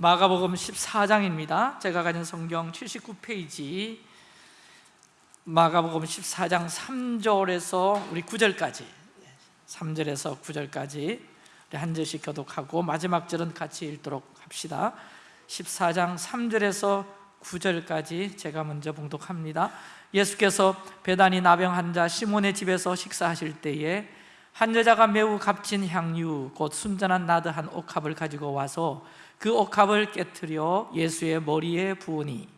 마가복음 14장입니다. 제가 가진 성경 79페이지. 마가복음 14장 3절에서 우리 9절까지. 3절에서 9절까지 한 절씩 교독하고 마지막 절은 같이 읽도록 합시다. 14장 3절에서 9절까지 제가 먼저 봉독합니다. 예수께서 배단이 나병 환자 시몬의 집에서 식사하실 때에 한 여자가 매우 값진 향유 곧 순전한 나드 한 옥합을 가지고 와서 그 옥합을 깨뜨려 예수의 머리에 부으니.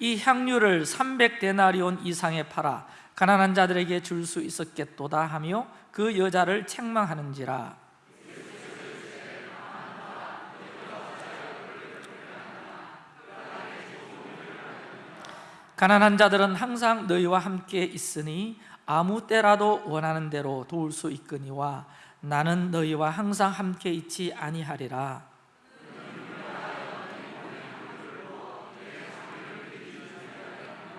이 향유를 300데나리온 이상에 팔아 가난한 자들에게 줄 수 있었겠도다 하며 그 여자를 책망하는지라 가난한 자들은 항상 너희와 함께 있으니 아무 때라도 원하는 대로 도울 수 있거니와 나는 너희와 항상 함께 있지 아니하리라.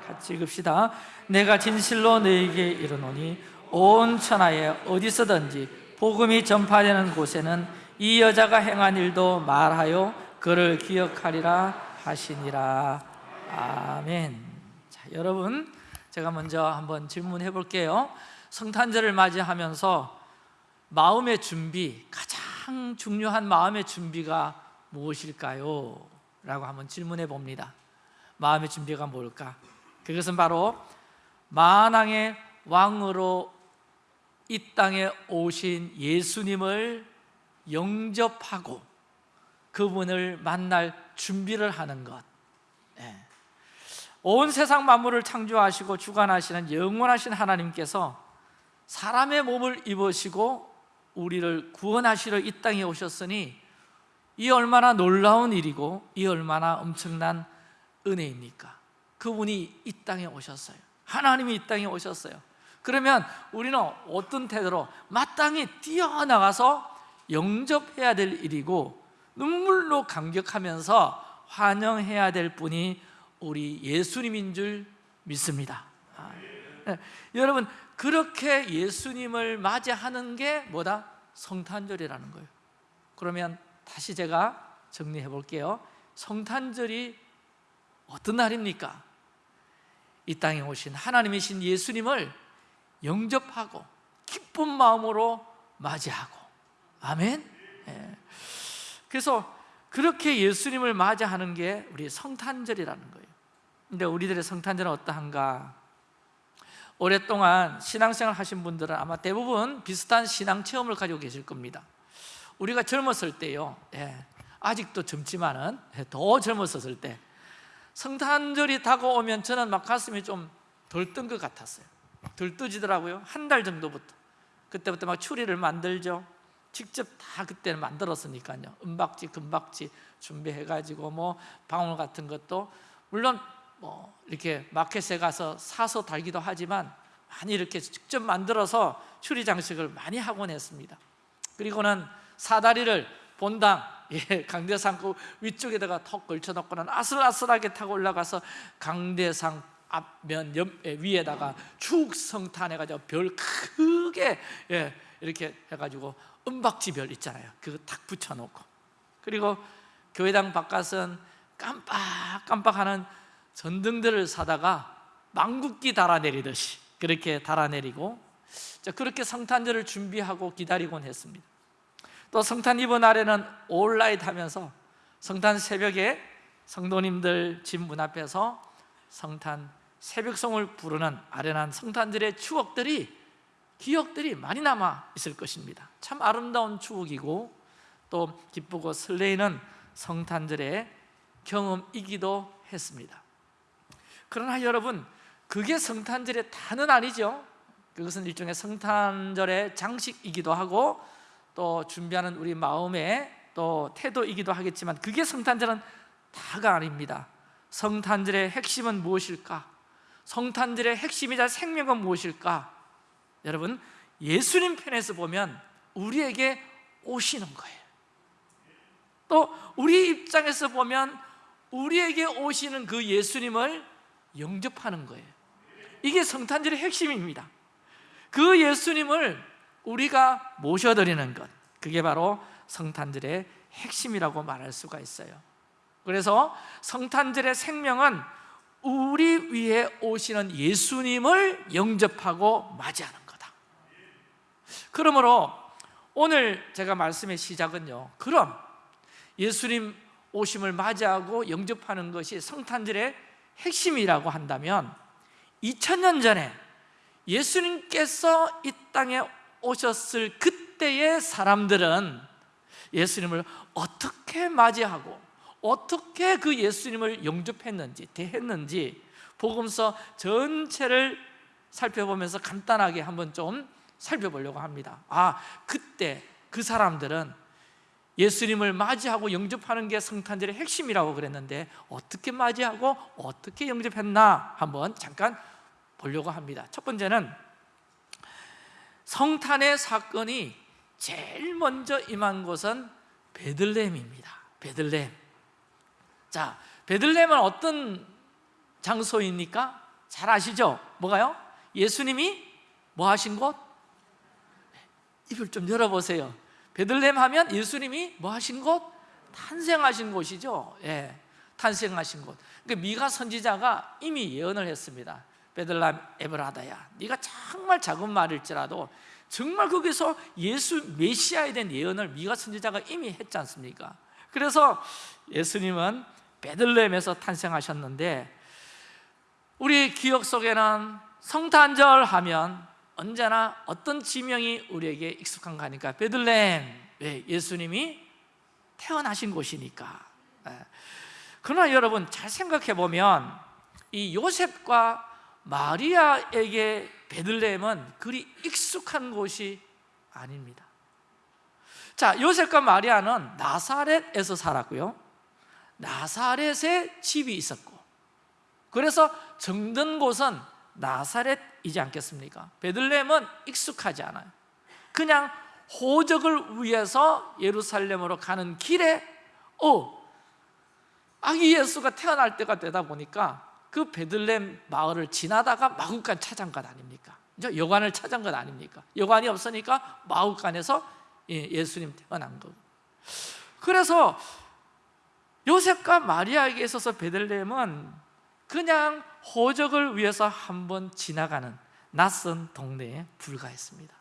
같이 읽읍시다. 내가 진실로 너희에게 이르노니 온 천하에 어디서든지 복음이 전파되는 곳에는 이 여자가 행한 일도 말하여 그를 기억하리라 하시니라. 아멘. 자, 여러분 제가 먼저 한번 질문해 볼게요 성탄절을 맞이하면서 마음의 준비 가장 중요한 마음의 준비가 무엇일까요? 라고 한번 질문해 봅니다 마음의 준비가 뭘까? 그것은 바로 만왕의 왕으로 이 땅에 오신 예수님을 영접하고 그분을 만날 준비를 하는 것 네. 온 세상 만물을 창조하시고 주관하시는 영원하신 하나님께서 사람의 몸을 입으시고 우리를 구원하시러 이 땅에 오셨으니 이 얼마나 놀라운 일이고 이 얼마나 엄청난 은혜입니까? 그분이 이 땅에 오셨어요 하나님이 이 땅에 오셨어요 그러면 우리는 어떤 태도로 마땅히 뛰어나가서 영접해야 될 일이고 눈물로 감격하면서 환영해야 될 분이 우리 예수님인 줄 믿습니다 아, 네. 여러분 그렇게 예수님을 맞이하는 게 뭐다? 성탄절이라는 거예요 그러면 다시 제가 정리해 볼게요 성탄절이 어떤 날입니까? 이 땅에 오신 하나님이신 예수님을 영접하고 기쁜 마음으로 맞이하고 아멘 예. 그래서 그렇게 예수님을 맞이하는 게 우리 성탄절이라는 거예요 근데 우리들의 성탄절은 어떠한가? 오랫동안 신앙생활 하신 분들은 아마 대부분 비슷한 신앙 체험을 가지고 계실 겁니다. 우리가 젊었을 때요. 예, 아직도 젊지만은 더 젊었을 때. 성탄절이 다가오면 저는 막 가슴이 좀 덜 뜬 것 같았어요. 덜 뜨지더라고요. 한 달 정도부터. 그때부터 막 추리를 만들죠. 직접 다 그때는 만들었으니까요. 은박지, 금박지 준비해가지고 뭐 방울 같은 것도. 물론 뭐 이렇게 마켓에 가서 사서 달기도 하지만 많이 이렇게 직접 만들어서 추리 장식을 많이 하곤 했습니다. 그리고는 사다리를 본당 예, 강대상 그 위쪽에다가 턱 걸쳐놓고는 아슬아슬하게 타고 올라가서 강대상 앞면 옆, 예, 위에다가 축 성탄해가지고 별 크게 예, 이렇게 해가지고 은박지 별 있잖아요. 그거 탁 붙여놓고. 그리고 교회당 바깥은 깜빡깜빡하는 전등들을 사다가 망국기 달아내리듯이 그렇게 달아내리고 그렇게 성탄절을 준비하고 기다리곤 했습니다. 또 성탄 이브 날에는 올라이트 하면서 성탄 새벽에 성도님들 집 문 앞에서 성탄 새벽송을 부르는 아련한 성탄절의 추억들이 기억들이 많이 남아 있을 것입니다. 참 아름다운 추억이고 또 기쁘고 설레이는 성탄절의 경험이기도 했습니다 그러나 여러분 그게 성탄절의 다는 아니죠 그것은 일종의 성탄절의 장식이기도 하고 또 준비하는 우리 마음의 또 태도이기도 하겠지만 그게 성탄절은 다가 아닙니다 성탄절의 핵심은 무엇일까? 성탄절의 핵심이자 생명은 무엇일까? 여러분 예수님 편에서 보면 우리에게 오시는 거예요 또 우리 입장에서 보면 우리에게 오시는 그 예수님을 영접하는 거예요. 이게 성탄절의 핵심입니다. 그 예수님을 우리가 모셔드리는 것 그게 바로 성탄절의 핵심이라고 말할 수가 있어요. 그래서 성탄절의 생명은 우리 위에 오시는 예수님을 영접하고 맞이하는 거다. 그러므로 오늘 제가 말씀의 시작은요 그럼 예수님 오심을 맞이하고 영접하는 것이 성탄절의 핵심이라고 한다면 2000년 전에 예수님께서 이 땅에 오셨을 그때의 사람들은 예수님을 어떻게 맞이하고 어떻게 그 예수님을 영접했는지 대했는지 복음서 전체를 살펴보면서 간단하게 한번 좀 살펴보려고 합니다. 아 그때 그 사람들은 예수님을 맞이하고 영접하는 게 성탄절의 핵심이라고 그랬는데 어떻게 맞이하고 어떻게 영접했나 한번 잠깐 보려고 합니다 첫 번째는 성탄의 사건이 제일 먼저 임한 곳은 베들레헴입니다 베들레헴 자, 베들레헴은 어떤 장소입니까? 잘 아시죠? 뭐가요? 예수님이 뭐 하신 곳? 입을 좀 열어보세요 베들레헴 하면 예수님이 뭐 하신 곳? 탄생하신 곳이죠 예, 탄생하신 곳 그러니까 미가 선지자가 이미 예언을 했습니다 베들레헴 에브라다야 네가 정말 작은 말일지라도 정말 거기서 예수 메시아에 대한 예언을 미가 선지자가 이미 했지 않습니까? 그래서 예수님은 베들레헴에서 탄생하셨는데 우리 기억 속에는 성탄절 하면 언제나 어떤 지명이 우리에게 익숙한가 하니까? 베들레헴. 왜? 예수님이 태어나신 곳이니까. 예. 그러나 여러분 잘 생각해 보면 이 요셉과 마리아에게 베들레헴은 그리 익숙한 곳이 아닙니다. 자 요셉과 마리아는 나사렛에서 살았고요. 나사렛에 집이 있었고. 그래서 정든 곳은 나사렛 이지 않겠습니까? 베들레헴은 익숙하지 않아요 그냥 호적을 위해서 예루살렘으로 가는 길에 어, 아기 예수가 태어날 때가 되다 보니까 그 베들레헴 마을을 지나다가 마국간 찾은 것 아닙니까? 여관을 찾은 것 아닙니까? 여관이 없으니까 마국간에서 예, 예수님 태어난 거고 그래서 요셉과 마리아에게 있어서 베들레헴은 그냥 호적을 위해서 한번 지나가는 낯선 동네에 불과했습니다.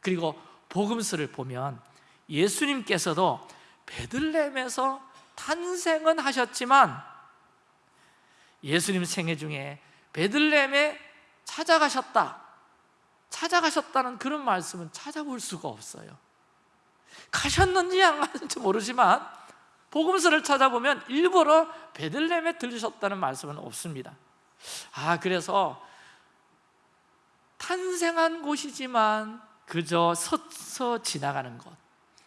그리고 복음서를 보면 예수님께서도 베들레헴에서 탄생은 하셨지만 예수님 생애 중에 베들레헴에 찾아가셨다 찾아가셨다는 그런 말씀은 찾아볼 수가 없어요. 가셨는지 안 가셨는지 모르지만 복음서를 찾아보면 일부러 베들레헴에 들으셨다는 말씀은 없습니다. 아 그래서 탄생한 곳이지만 그저 서서 지나가는 것.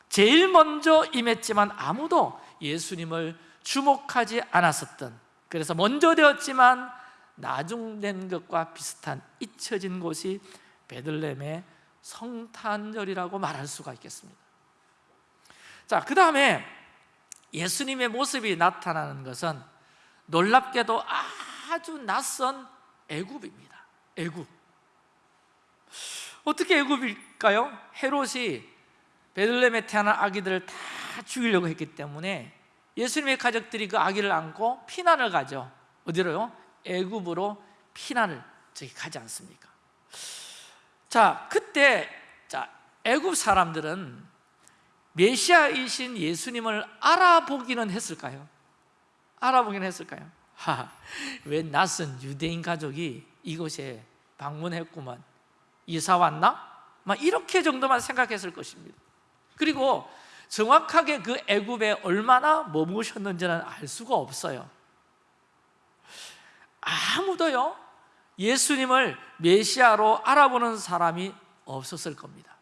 제일 먼저 임했지만 아무도 예수님을 주목하지 않았었던 그래서 먼저 되었지만 나중된 것과 비슷한 잊혀진 곳이 베들레헴의 성탄절이라고 말할 수가 있겠습니다. 자, 그 다음에 예수님의 모습이 나타나는 것은 놀랍게도 아주 낯선 애굽입니다 애굽 어떻게 애굽일까요? 헤롯이 베들레헴에 태어난 아기들을 다 죽이려고 했기 때문에 예수님의 가족들이 그 아기를 안고 피난을 가죠 어디로요? 애굽으로 피난을 저기 가지 않습니까? 자, 그때 자, 애굽 사람들은 메시아이신 예수님을 알아보기는 했을까요? 알아보기는 했을까요? 하, 왜 낯선 유대인 가족이 이곳에 방문했구만 이사 왔나? 막 이렇게 정도만 생각했을 것입니다 그리고 정확하게 그 애굽에 얼마나 머무셨는지는 알 수가 없어요 아무도요 예수님을 메시아로 알아보는 사람이 없었을 겁니다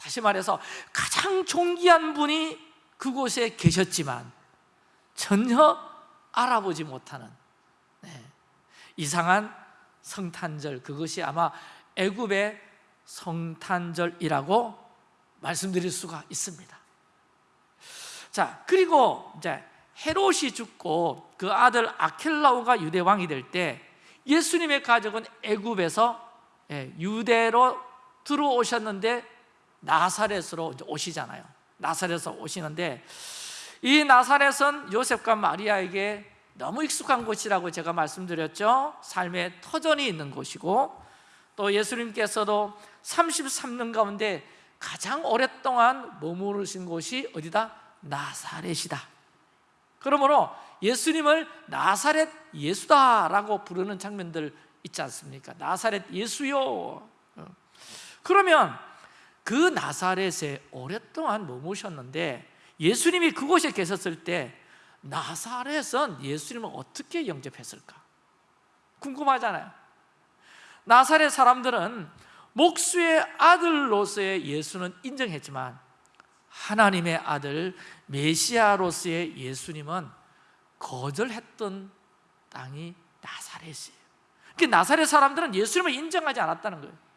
다시 말해서 가장 존귀한 분이 그곳에 계셨지만 전혀 알아보지 못하는 네. 이상한 성탄절 그것이 아마 애굽의 성탄절이라고 말씀드릴 수가 있습니다 자 그리고 이제 헤롯이 죽고 그 아들 아켈라오가 유대 왕이 될 때 예수님의 가족은 애굽에서 예, 유대로 들어오셨는데 나사렛으로 오시잖아요 나사렛에서 오시는데 이 나사렛은 요셉과 마리아에게 너무 익숙한 곳이라고 제가 말씀드렸죠 삶의 터전이 있는 곳이고 또 예수님께서도 33년 가운데 가장 오랫동안 머무르신 곳이 어디다? 나사렛이다 그러므로 예수님을 나사렛 예수다라고 부르는 장면들 있지 않습니까? 나사렛 예수요 어. 그러면 그 나사렛에 오랫동안 머무셨는데 예수님이 그곳에 계셨을 때 나사렛은 예수님을 어떻게 영접했을까? 궁금하잖아요. 나사렛 사람들은 목수의 아들로서의 예수는 인정했지만 하나님의 아들 메시아로서의 예수님은 거절했던 땅이 나사렛이에요. 그 나사렛 사람들은 예수님을 인정하지 않았다는 거예요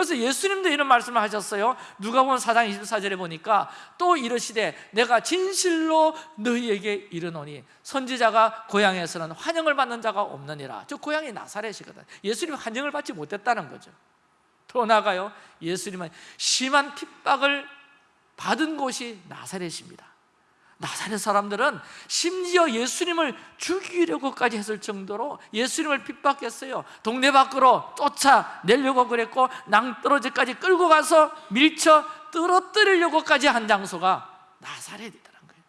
그래서 예수님도 이런 말씀을 하셨어요. 누가복음 4장 24절에 보니까 또 이르시되 내가 진실로 너희에게 이르노니 선지자가 고향에서는 환영을 받는 자가 없느니라. 저 고향이 나사렛이거든. 예수님 환영을 받지 못했다는 거죠. 더 나아가요. 예수님은 심한 핍박을 받은 곳이 나사렛입니다 나사렛 사람들은 심지어 예수님을 죽이려고까지 했을 정도로 예수님을 핍박했어요. 동네 밖으로 쫓아내려고 그랬고 낭떠러지까지 끌고 가서 밀쳐 떨어뜨리려고까지 한 장소가 나사렛이라는 거예요.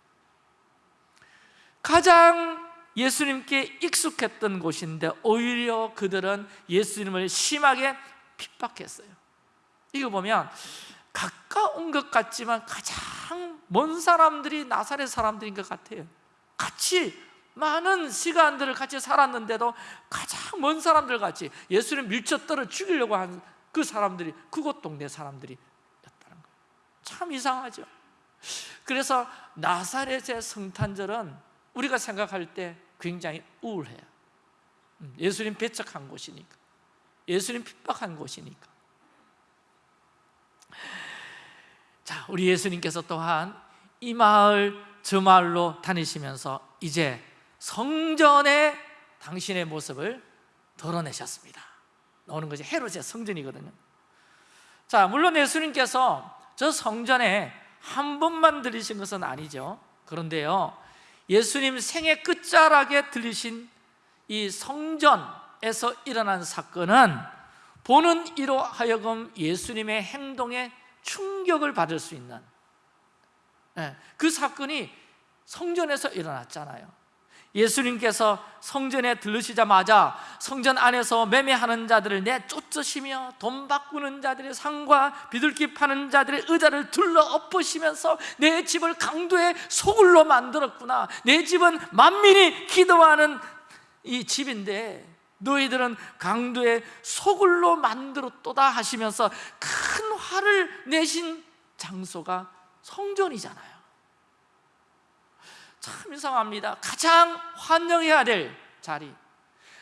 가장 예수님께 익숙했던 곳인데 오히려 그들은 예수님을 심하게 핍박했어요. 이거 보면 가까운 것 같지만 가장 먼 사람들이 나사렛 사람들인 것 같아요. 같이 많은 시간들을 같이 살았는데도 가장 먼 사람들 같이 예수를 밀쳐 떨어 죽이려고 한 그 사람들이 그곳 동네 사람들이었다는 거예요. 참 이상하죠. 그래서 나사렛의 성탄절은 우리가 생각할 때 굉장히 우울해요. 음, 예수님 배척한 곳이니까 예수님 핍박한 곳이니까 자, 우리 예수님께서 또한 이 마을 저 마을로 다니시면서 이제 성전에 당신의 모습을 드러내셨습니다. 나오는 것이 헤롯의 성전이거든요. 자, 물론 예수님께서 저 성전에 한 번만 들리신 것은 아니죠. 그런데요 예수님 생애 끝자락에 들리신 이 성전에서 일어난 사건은 보는 이로 하여금 예수님의 행동에 충격을 받을 수 있는. 예, 그 사건이 성전에서 일어났잖아요. 예수님께서 성전에 들르시자마자 성전 안에서 매매하는 자들을 내쫓으시며 돈 바꾸는 자들의 상과 비둘기 파는 자들의 의자를 둘러 엎으시면서 내 집을 강도의 소굴로 만들었구나. 내 집은 만민이 기도하는 이 집인데 너희들은 강도의 소굴로 만들었도다 하시면서 큰 화를 내신 장소가 성전이잖아요. 참 이상합니다. 가장 환영해야 될 자리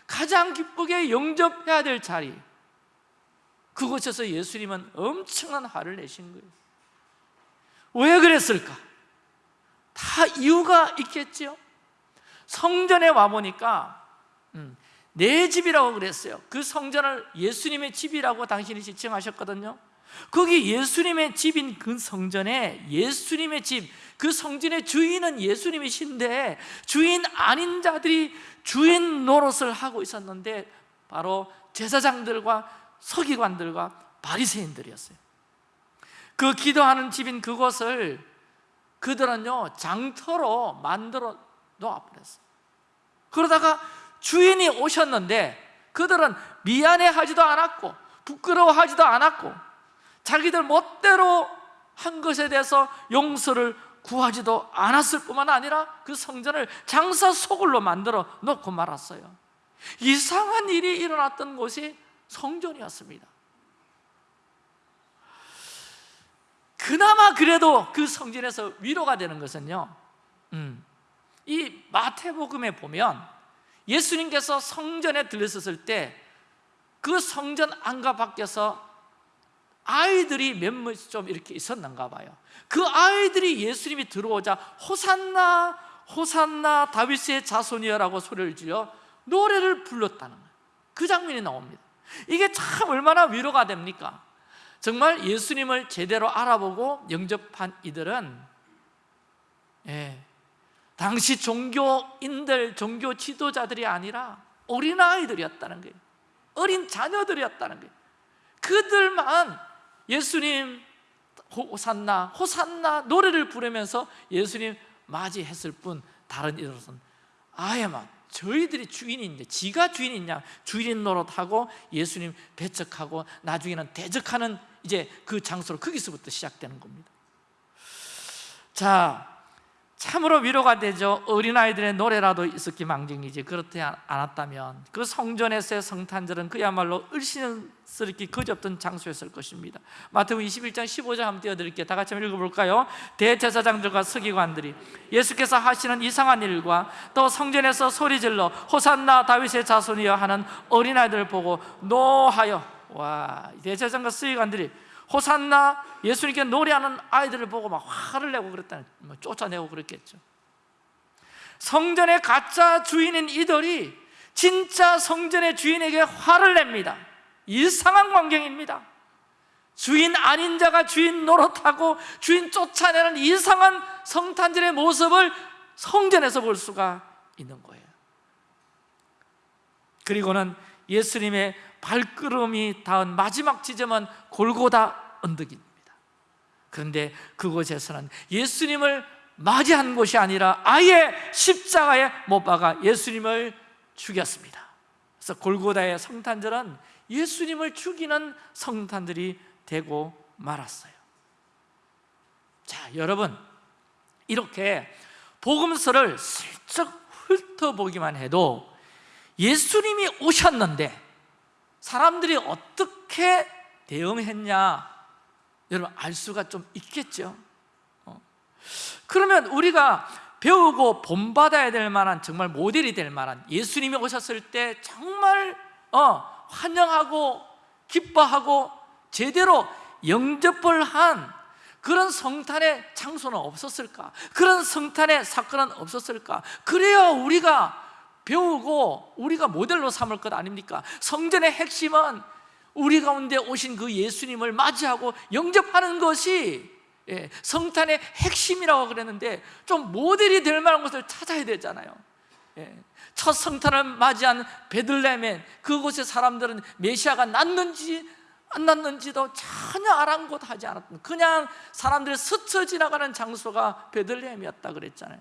가장 기쁘게 영접해야 될 자리 그곳에서 예수님은 엄청난 화를 내신 거예요. 왜 그랬을까? 다 이유가 있겠죠 성전에 와보니까 음, 내 집이라고 그랬어요. 그 성전을 예수님의 집이라고 당신이 지칭하셨거든요. 거기 예수님의 집인 그 성전에 예수님의 집, 그 성전의 주인은 예수님이신데 주인 아닌 자들이 주인 노릇을 하고 있었는데 바로 제사장들과 서기관들과 바리새인들이었어요. 그 기도하는 집인 그곳을 그들은요 장터로 만들어 놓아버렸어요. 그러다가 주인이 오셨는데 그들은 미안해하지도 않았고 부끄러워하지도 않았고 자기들 멋대로 한 것에 대해서 용서를 구하지도 않았을 뿐만 아니라 그 성전을 장사 소굴로 만들어 놓고 말았어요. 이상한 일이 일어났던 곳이 성전이었습니다. 그나마 그래도 그 성전에서 위로가 되는 것은요 음, 이 마태복음에 보면 예수님께서 성전에 들렸었을 때 그 성전 안과 밖에서 아이들이 몇몇 좀 이렇게 있었는가 봐요. 그 아이들이 예수님이 들어오자 호산나 호산나 다윗의 자손이여라고 소리를 지르 노래를 불렀다는 거예요. 그 장면이 나옵니다. 이게 참 얼마나 위로가 됩니까? 정말 예수님을 제대로 알아보고 영접한 이들은 예, 당시 종교인들, 종교 지도자들이 아니라 어린아이들이었다는 거예요. 어린 자녀들이었다는 거예요. 그들만 예수님 호산나 호산나 노래를 부르면서 예수님 맞이했을 뿐 다른 이들은 아예 막 저희들이 주인인데 지가 주인이냐 주인 노릇하고 예수님 배척하고 나중에는 대적하는 이제 그 장소로 거기서부터 시작되는 겁니다. 자 참으로 위로가 되죠. 어린아이들의 노래라도 있었기 망정이지. 그렇지 않았다면 그 성전에서의 성탄절은 그야말로 을신스럽게 거지없던 장소였을 것입니다. 마태복음 21장 15절 한번 띄워드릴게요. 다 같이 한번 읽어볼까요? 대제사장들과 서기관들이 예수께서 하시는 이상한 일과 또 성전에서 소리질러 호산나 다윗의 자손이여 하는 어린아이들을 보고 노하여 와 대제사장과 서기관들이 호산나 예수님께 노래하는 아이들을 보고 막 화를 내고 그랬다는 뭐 쫓아내고 그랬겠죠. 성전의 가짜 주인인 이들이 진짜 성전의 주인에게 화를 냅니다. 이상한 광경입니다. 주인 아닌 자가 주인 노릇하고 주인 쫓아내는 이상한 성탄절의 모습을 성전에서 볼 수가 있는 거예요. 그리고는 예수님의 발걸음이 닿은 마지막 지점은 골고다 언덕입니다. 그런데 그곳에서는 예수님을 맞이한 곳이 아니라 아예 십자가에 못 박아 예수님을 죽였습니다. 그래서 골고다의 성탄절은 예수님을 죽이는 성탄들이 되고 말았어요. 자 여러분 이렇게 복음서를 슬쩍 훑어보기만 해도 예수님이 오셨는데 사람들이 어떻게 대응했냐 여러분 알 수가 좀 있겠죠 어. 그러면 우리가 배우고 본받아야 될 만한 정말 모델이 될 만한 예수님이 오셨을 때 정말 어, 환영하고 기뻐하고 제대로 영접을 한 그런 성탄의 장소는 없었을까? 그런 성탄의 사건은 없었을까? 그래야 우리가 배우고 우리가 모델로 삼을 것 아닙니까? 성전의 핵심은 우리 가운데 오신 그 예수님을 맞이하고 영접하는 것이 예, 성탄의 핵심이라고 그랬는데 좀 모델이 될 만한 것을 찾아야 되잖아요 예, 첫 성탄을 맞이한 베들레헴에 그곳의 사람들은 메시아가 났는지 안 났는지도 전혀 아랑곳하지 않았던 그냥 사람들이 스쳐 지나가는 장소가 베들레헴이었다 그랬잖아요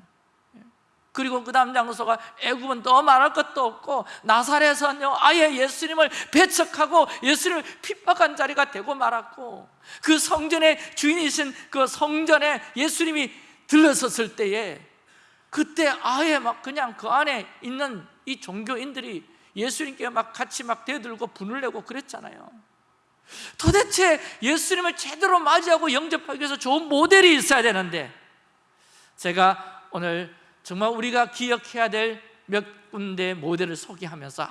그리고 그 다음 장소가 애굽은 더 말할 것도 없고 나사렛은요 아예 예수님을 배척하고 예수님을 핍박한 자리가 되고 말았고 그 성전의 주인이신 그 성전에 예수님이 들러섰을 때에 그때 아예 막 그냥 그 안에 있는 이 종교인들이 예수님께 막 같이 막 대들고 분을 내고 그랬잖아요. 도대체 예수님을 제대로 맞이하고 영접하기 위해서 좋은 모델이 있어야 되는데 제가 오늘 정말 우리가 기억해야 될 몇 군데 모델을 소개하면서 아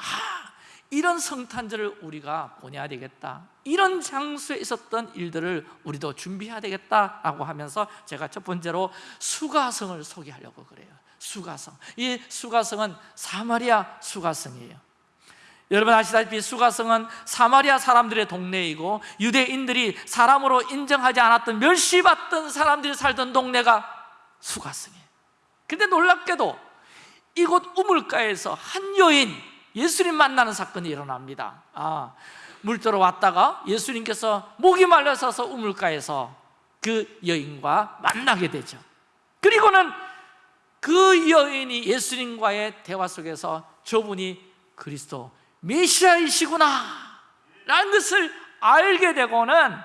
이런 성탄절을 우리가 보내야 되겠다. 이런 장소에 있었던 일들을 우리도 준비해야 되겠다라고 하면서 제가 첫 번째로 수가성을 소개하려고 그래요. 수가성. 이 수가성은 사마리아 수가성이에요. 여러분 아시다시피 수가성은 사마리아 사람들의 동네이고 유대인들이 사람으로 인정하지 않았던 멸시받던 사람들이 살던 동네가 수가성이에요 근데 놀랍게도 이곳 우물가에서 한 여인 예수님 만나는 사건이 일어납니다. 아, 물들어 왔다가 예수님께서 목이 말라서서 우물가에서 그 여인과 만나게 되죠. 그리고는 그 여인이 예수님과의 대화 속에서 저분이 그리스도 메시아이시구나 라는 것을 알게 되고는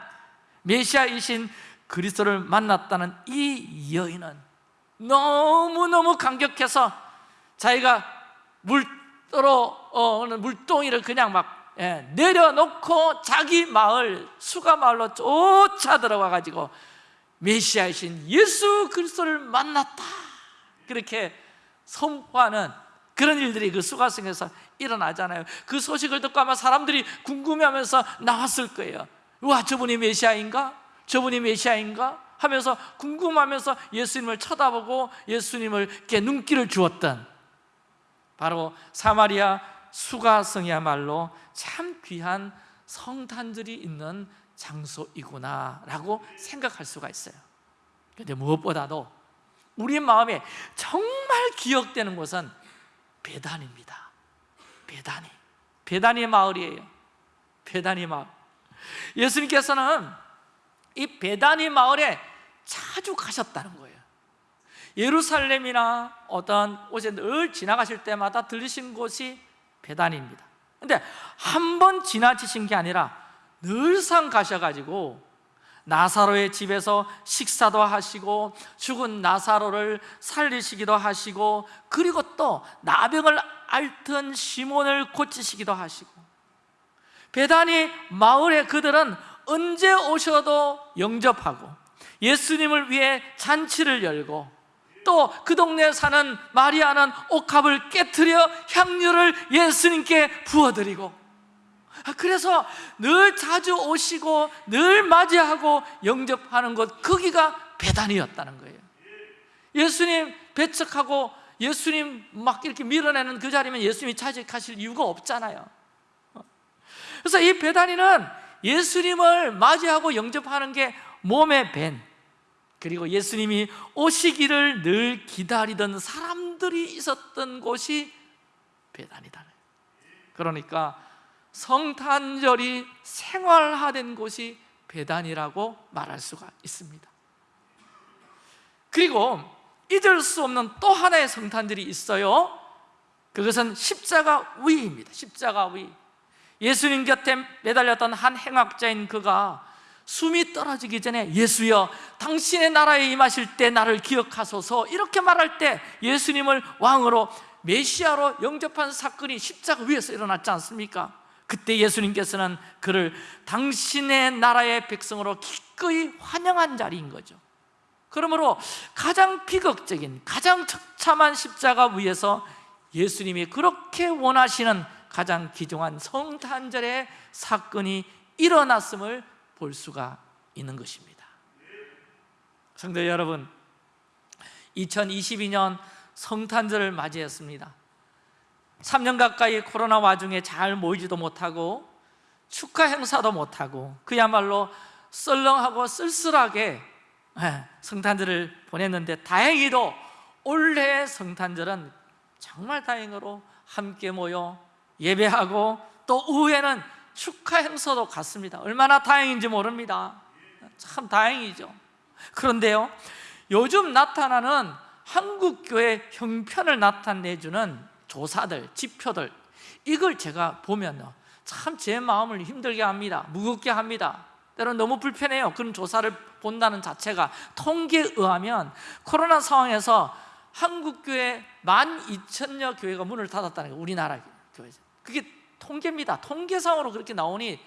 메시아이신 그리스도를 만났다는 이 여인은 너무너무 감격해서 자기가 물떠러 어느 물동이를 그냥 막 예, 내려놓고 자기 마을 수가 마을로 쫓아 들어가 가지고 메시아이신 예수 그리스도를 만났다 그렇게 선포하는 그런 일들이 그 수가성에서 일어나잖아요 그 소식을 듣고 아마 사람들이 궁금해하면서 나왔을 거예요 와 저분이 메시아인가? 저분이 메시아인가? 하면서 궁금하면서 예수님을 쳐다보고 예수님을께 눈길을 주었던 바로 사마리아 수가성이야말로 참 귀한 성탄절이 있는 장소이구나라고 생각할 수가 있어요. 그런데 무엇보다도 우리 마음에 정말 기억되는 곳은 배단입니다. 배단이. 배단의 마을이에요. 배단의 마을. 예수님께서는 이 배단의 마을에 자주 가셨다는 거예요. 예루살렘이나 어떤 곳에 늘 지나가실 때마다 들리신 곳이 배단입니다. 근데 한 번 지나치신 게 아니라 늘상 가셔가지고 나사로의 집에서 식사도 하시고 죽은 나사로를 살리시기도 하시고 그리고 또 나병을 앓던 시몬을 고치시기도 하시고 배단이 마을에 그들은 언제 오셔도 영접하고 예수님을 위해 잔치를 열고 또 그 동네에 사는 마리아는 옥합을 깨뜨려 향유를 예수님께 부어드리고 아, 그래서 늘 자주 오시고 늘 맞이하고 영접하는 곳 거기가 배단이었다는 거예요. 예수님 배척하고 예수님 막 이렇게 밀어내는 그 자리면 예수님이 차지하실 이유가 없잖아요. 그래서 이 배단이는 예수님을 맞이하고 영접하는 게 몸에 밴 그리고 예수님이 오시기를 늘 기다리던 사람들이 있었던 곳이 배단이다 그러니까 성탄절이 생활화된 곳이 배단이라고 말할 수가 있습니다. 그리고 잊을 수 없는 또 하나의 성탄절이 있어요. 그것은 십자가 위입니다. 십자가 위. 예수님 곁에 매달렸던 한 행악자인 그가 숨이 떨어지기 전에 예수여 당신의 나라에 임하실 때 나를 기억하소서 이렇게 말할 때 예수님을 왕으로 메시아로 영접한 사건이 십자가 위에서 일어났지 않습니까? 그때 예수님께서는 그를 당신의 나라의 백성으로 기꺼이 환영한 자리인 거죠 그러므로 가장 비극적인 가장 처참한 십자가 위에서 예수님이 그렇게 원하시는 가장 귀중한 성탄절의 사건이 일어났음을 볼 수가 있는 것입니다. 성도 여러분 2022년 성탄절을 맞이했습니다. 3년 가까이 코로나 와중에 잘 모이지도 못하고 축하 행사도 못하고 그야말로 썰렁하고 쓸쓸하게 예, 성탄절을 보냈는데 다행히도 올해의 성탄절은 정말 다행으로 함께 모여 예배하고 또 후에는 축하 행사도 갔습니다. 얼마나 다행인지 모릅니다. 참 다행이죠. 그런데요 요즘 나타나는 한국교회 형편을 나타내주는 조사들, 지표들 이걸 제가 보면 참 제 마음을 힘들게 합니다. 무겁게 합니다. 때로는 너무 불편해요. 그런 조사를 본다는 자체가 통계에 의하면 코로나 상황에서 한국교회 12,000여 교회가 문을 닫았다는 거예요 우리나라 교회 그게 통계입니다. 통계상으로 그렇게 나오니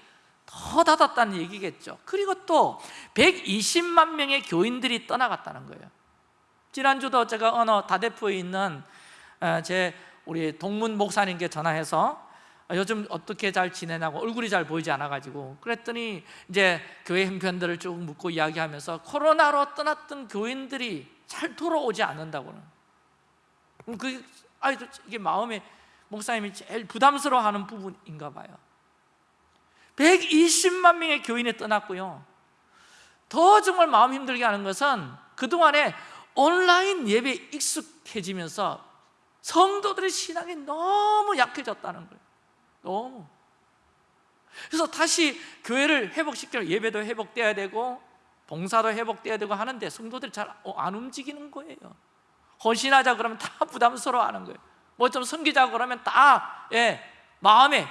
더 닫았다는 얘기겠죠. 그리고 또 120만 명의 교인들이 떠나갔다는 거예요. 지난주도 제가 어느 다대포에 있는 어, 제 우리 동문 목사님께 전화해서 요즘 어떻게 잘 지내냐고 얼굴이 잘 보이지 않아가지고 그랬더니 이제 교회 형편들을 쭉 묻고 이야기하면서 코로나로 떠났던 교인들이 잘 돌아오지 않는다고는. 그 이게 마음에 목사님이 제일 부담스러워하는 부분인가 봐요. 120만 명의 교인이 떠났고요. 더 정말 마음 힘들게 하는 것은 그동안에 온라인 예배에 익숙해지면서 성도들의 신앙이 너무 약해졌다는 거예요. 너무. 그래서 다시 교회를 회복시키려 예배도 회복돼야 되고 봉사도 회복돼야 되고 하는데 성도들이 잘 안 움직이는 거예요. 헌신하자 그러면 다 부담스러워하는 거예요 뭐 좀 섬기자 그러면 다 예, 마음에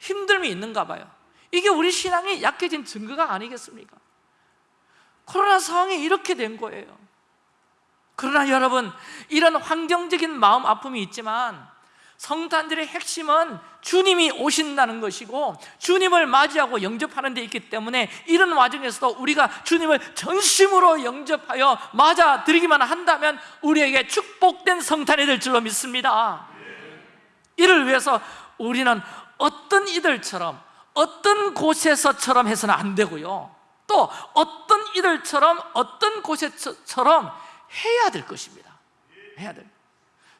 힘듦이 있는가 봐요 이게 우리 신앙이 약해진 증거가 아니겠습니까? 코로나 상황이 이렇게 된 거예요 그러나 여러분 이런 환경적인 마음 아픔이 있지만 성탄절의 핵심은 주님이 오신다는 것이고 주님을 맞이하고 영접하는 데 있기 때문에 이런 와중에서도 우리가 주님을 전심으로 영접하여 맞아드리기만 한다면 우리에게 축복된 성탄이 될 줄로 믿습니다 이를 위해서 우리는 어떤 이들처럼 어떤 곳에서처럼 해서는 안 되고요 또 어떤 이들처럼 어떤 곳에처럼 해야 될 것입니다 해야 될.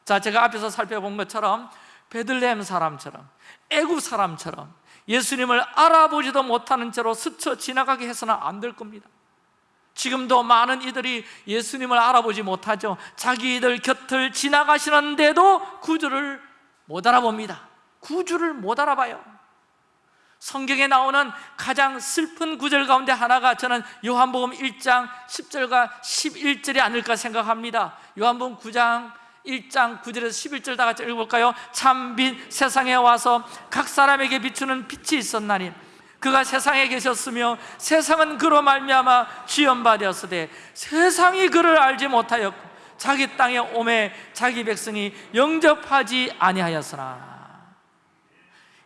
자, 제가 앞에서 살펴본 것처럼 베들레헴 사람처럼 애굽 사람처럼 예수님을 알아보지도 못하는 채로 스쳐 지나가게 해서는 안 될 겁니다. 지금도 많은 이들이 예수님을 알아보지 못하죠. 자기들 곁을 지나가시는데도 구주를 못 알아봅니다. 구주를 못 알아봐요. 성경에 나오는 가장 슬픈 구절 가운데 하나가 저는 요한복음 1장 10절과 11절이 아닐까 생각합니다. 요한복음 9장 1장 9절에서 11절 다 같이 읽어볼까요? 참빛 세상에 와서 각 사람에게 비추는 빛이 있었나니 그가 세상에 계셨으며 세상은 그로 말미암아 지연받았으되 세상이 그를 알지 못하였고 자기 땅에 오매 자기 백성이 영접하지 아니하였으나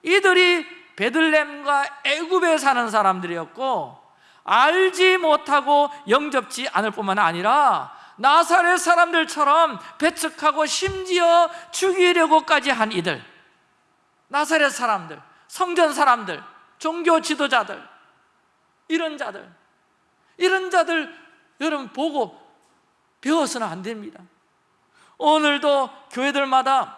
이들이 베들렘과 애굽에 사는 사람들이었고 알지 못하고 영접지 않을 뿐만 아니라 나사렛 사람들처럼 배척하고 심지어 죽이려고까지 한 이들. 나사렛 사람들, 성전 사람들, 종교 지도자들. 이런 자들. 이런 자들 여러분 보고 배워서는 안 됩니다. 오늘도 교회들마다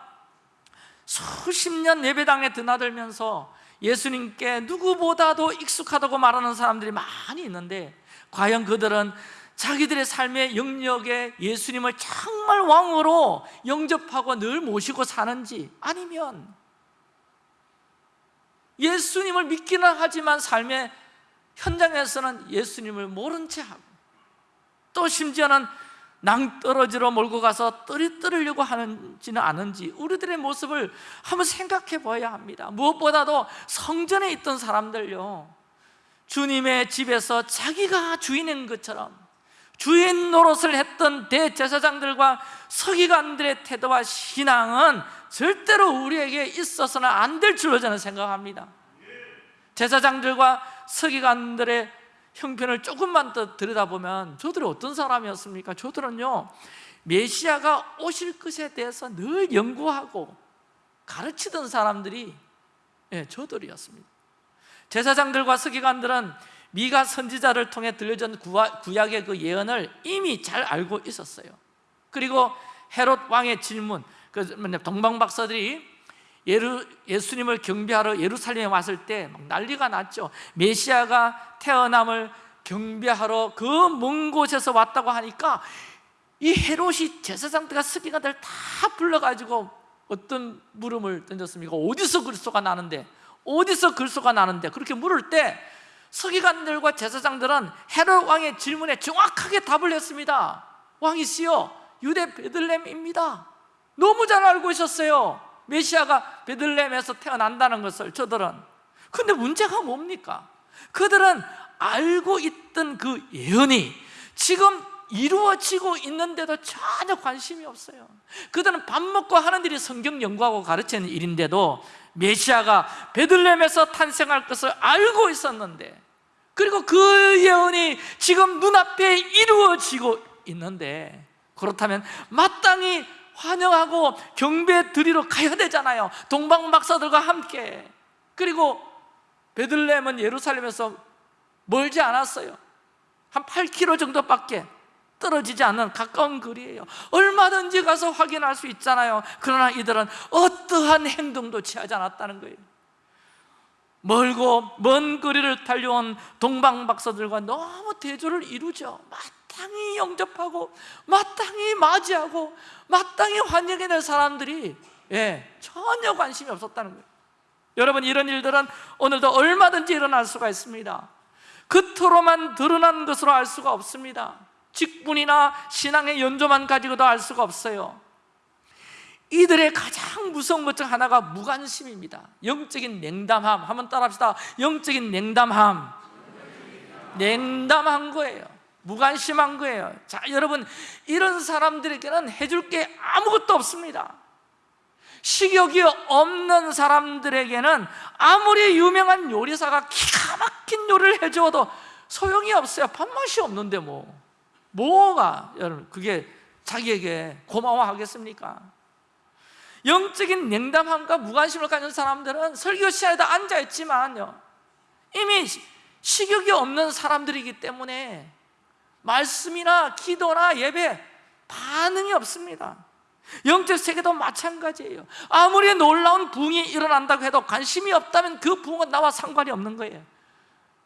수십 년 예배당에 드나들면서 예수님께 누구보다도 익숙하다고 말하는 사람들이 많이 있는데 과연 그들은 자기들의 삶의 영역에 예수님을 정말 왕으로 영접하고 늘 모시고 사는지 아니면 예수님을 믿기는 하지만 삶의 현장에서는 예수님을 모른 채 하고 또 심지어는 낭떠러지로 몰고 가서 떨이 떨으려고 하는지는 않은지 우리들의 모습을 한번 생각해 봐야 합니다. 무엇보다도 성전에 있던 사람들요. 주님의 집에서 자기가 주인인 것처럼 주인 노릇을 했던 대제사장들과 서기관들의 태도와 신앙은 절대로 우리에게 있어서는 안 될 줄로 저는 생각합니다 제사장들과 서기관들의 형편을 조금만 더 들여다보면 저들이 어떤 사람이었습니까? 저들은요 메시아가 오실 것에 대해서 늘 연구하고 가르치던 사람들이 예, 저들이었습니다 제사장들과 서기관들은 미가 선지자를 통해 들려준 구약의 그 예언을 이미 잘 알고 있었어요 그리고 헤롯 왕의 질문 그 동방 박사들이 예루, 예수님을 경배하러 예루살렘에 왔을 때 난리가 났죠 메시아가 태어남을 경배하러 그 먼 곳에서 왔다고 하니까 이 헤롯이 제사장들과 스기가들 다 불러가지고 어떤 물음을 던졌습니까? 어디서 글소가 나는데? 어디서 글소가 나는데? 그렇게 물을 때 서기관들과 제사장들은 헤롯 왕의 질문에 정확하게 답을 했습니다. 왕이시여 유대 베들렘입니다. 너무 잘 알고 있었어요. 메시아가 베들렘에서 태어난다는 것을 저들은. 근데 문제가 뭡니까? 그들은 알고 있던 그 예언이 지금 이루어지고 있는데도 전혀 관심이 없어요. 그들은 밥 먹고 하는 일이 성경 연구하고 가르치는 일인데도 메시아가 베들렘에서 탄생할 것을 알고 있었는데 그리고 그 예언이 지금 눈앞에 이루어지고 있는데 그렇다면 마땅히 환영하고 경배 드리러 가야 되잖아요. 동방 박사들과 함께. 그리고 베들레헴은 예루살렘에서 멀지 않았어요. 한 8km 정도밖에 떨어지지 않는 가까운 거리예요. 얼마든지 가서 확인할 수 있잖아요. 그러나 이들은 어떠한 행동도 취하지 않았다는 거예요. 멀고 먼 거리를 달려온 동방 박사들과 너무 대조를 이루죠. 마땅히 영접하고 마땅히 맞이하고 마땅히 환영해야 될 사람들이 예, 전혀 관심이 없었다는 거예요. 여러분 이런 일들은 오늘도 얼마든지 일어날 수가 있습니다. 겉으로만 드러난 것으로 알 수가 없습니다 직분이나 신앙의 연조만 가지고도 알 수가 없어요. 이들의 가장 무서운 것 중 하나가 무관심입니다. 영적인 냉담함. 한번 따라합시다. 영적인 냉담함. 냉담한 거예요. 무관심한 거예요. 자 여러분 이런 사람들에게는 해줄 게 아무것도 없습니다. 식욕이 없는 사람들에게는 아무리 유명한 요리사가 기가 막힌 요리를 해주어도 소용이 없어요. 밥맛이 없는데 뭐 뭐가 여러분 그게 자기에게 고마워하겠습니까? 영적인 냉담함과 무관심을 가진 사람들은 설교 시간에도 앉아있지만요 이미 식욕이 없는 사람들이기 때문에 말씀이나 기도나 예배 반응이 없습니다. 영적 세계도 마찬가지예요. 아무리 놀라운 부흥이 일어난다고 해도 관심이 없다면 그 부흥은 나와 상관이 없는 거예요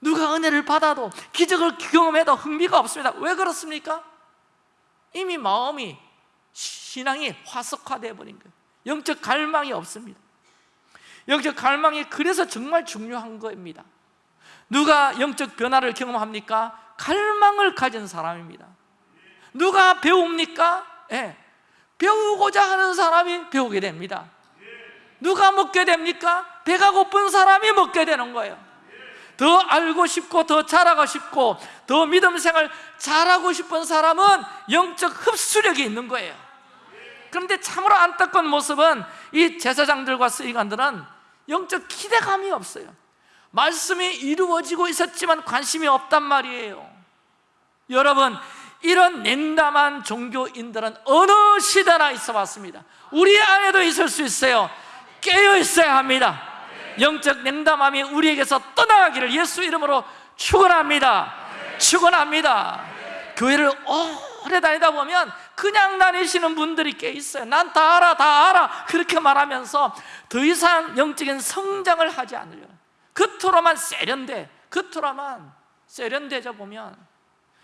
누가 은혜를 받아도 기적을 경험해도 흥미가 없습니다 왜 그렇습니까? 이미 마음이 신앙이 화석화되어 버린 거예요 영적 갈망이 없습니다 영적 갈망이 그래서 정말 중요한 겁니다 누가 영적 변화를 경험합니까? 갈망을 가진 사람입니다 누가 배웁니까? 예, 배우고자 하는 사람이 배우게 됩니다 누가 먹게 됩니까? 배가 고픈 사람이 먹게 되는 거예요 더 알고 싶고 더 잘하고 싶고 더 믿음 생활 잘하고 싶은 사람은 영적 흡수력이 있는 거예요. 그런데 참으로 안타까운 모습은 이 제사장들과 스위관들은 영적 기대감이 없어요. 말씀이 이루어지고 있었지만 관심이 없단 말이에요. 여러분 이런 냉담한 종교인들은 어느 시대나 있어 왔습니다. 우리 안에도 있을 수 있어요. 깨어 있어야 합니다 영적 냉담함이 우리에게서 떠나가기를 예수 이름으로 축원합니다. 축원합니다. 교회를 오래 다니다 보면 그냥 다니시는 분들이 꽤 있어요. 난 다 알아 다 알아. 그렇게 말하면서 더 이상 영적인 성장을 하지 않으려고. 겉으로만 세련돼 겉으로만 세련되져 보면.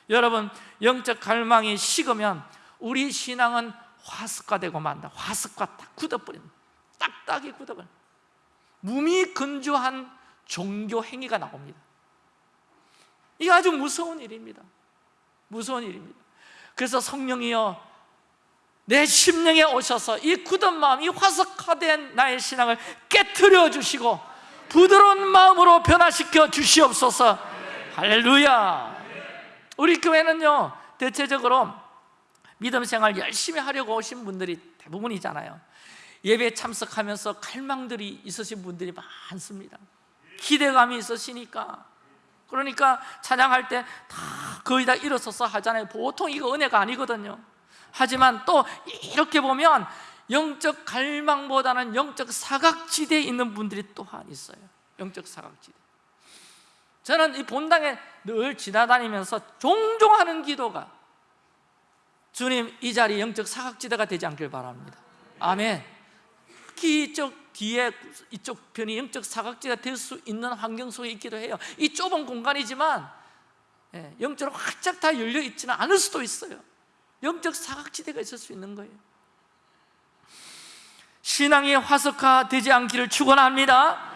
여러분 영적 갈망이 식으면 우리 신앙은 화석화 되고 만다. 화석화 딱 굳어버린다 딱딱이 굳어버려 무미 근조한 종교 행위가 나옵니다. 이게 아주 무서운 일입니다. 무서운 일입니다. 그래서 성령이여 내 심령에 오셔서 이 굳은 마음, 이 화석화된 나의 신앙을 깨뜨려 주시고 부드러운 마음으로 변화시켜 주시옵소서. 할렐루야. 우리 교회는요 대체적으로 믿음 생활 열심히 하려고 오신 분들이 대부분이잖아요 예배 참석하면서 갈망들이 있으신 분들이 많습니다. 기대감이 있으시니까. 그러니까 찬양할 때 다 거의 다 일어서서 하잖아요. 보통 이거 은혜가 아니거든요. 하지만 또 이렇게 보면 영적 갈망보다는 영적 사각지대에 있는 분들이 또한 있어요. 영적 사각지대. 저는 이 본당에 늘 지나다니면서 종종 하는 기도가 주님 이 자리 영적 사각지대가 되지 않길 바랍니다. 아멘 특히 이쪽 뒤에 이쪽 편이 영적 사각지대가 될 수 있는 환경 속에 있기도 해요. 이 좁은 공간이지만 예, 영적으로 활짝 다 열려 있지는 않을 수도 있어요. 영적 사각지대가 있을 수 있는 거예요. 신앙이 화석화되지 않기를 축원합니다.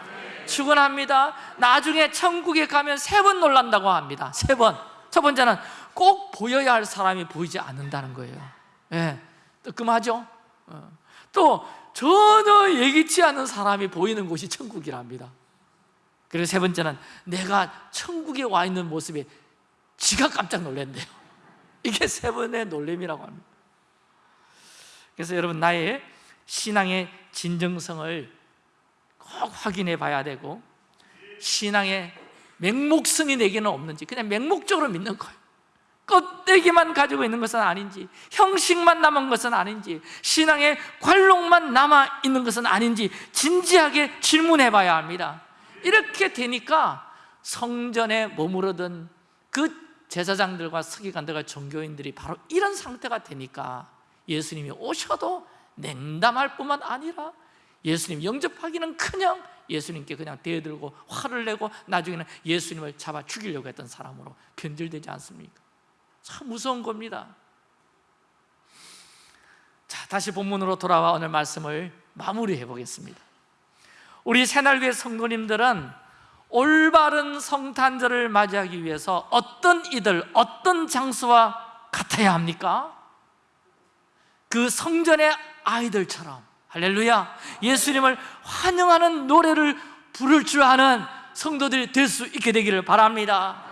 축원합니다. 나중에 천국에 가면 세 번 놀란다고 합니다. 세번첫 번째는 꼭 보여야 할 사람이 보이지 않는다는 거예요. 예, 뜨끔하죠? 어. 또 전혀 예기치 않은 사람이 보이는 곳이 천국이랍니다. 그리고 세 번째는 내가 천국에 와 있는 모습에 지가 깜짝 놀란대요. 이게 세 번의 놀림이라고 합니다. 그래서 여러분 나의 신앙의 진정성을 꼭 확인해 봐야 되고 신앙의 맹목성이 내게는 없는지 그냥 맹목적으로 믿는 거예요 껍데기만 가지고 있는 것은 아닌지 형식만 남은 것은 아닌지 신앙의 관록만 남아 있는 것은 아닌지 진지하게 질문해 봐야 합니다 이렇게 되니까 성전에 머무르던 그 제사장들과 서기관들과 종교인들이 바로 이런 상태가 되니까 예수님이 오셔도 냉담할 뿐만 아니라 예수님 영접하기는 그냥 예수님께 그냥 대들고 화를 내고 나중에는 예수님을 잡아 죽이려고 했던 사람으로 변질되지 않습니까? 참 무서운 겁니다. 자, 다시 본문으로 돌아와 오늘 말씀을 마무리해 보겠습니다. 우리 새날교회 성도님들은 올바른 성탄절을 맞이하기 위해서 어떤 이들, 어떤 장소와 같아야 합니까? 그 성전의 아이들처럼 할렐루야 예수님을 환영하는 노래를 부를 줄 아는 성도들이 될 수 있게 되기를 바랍니다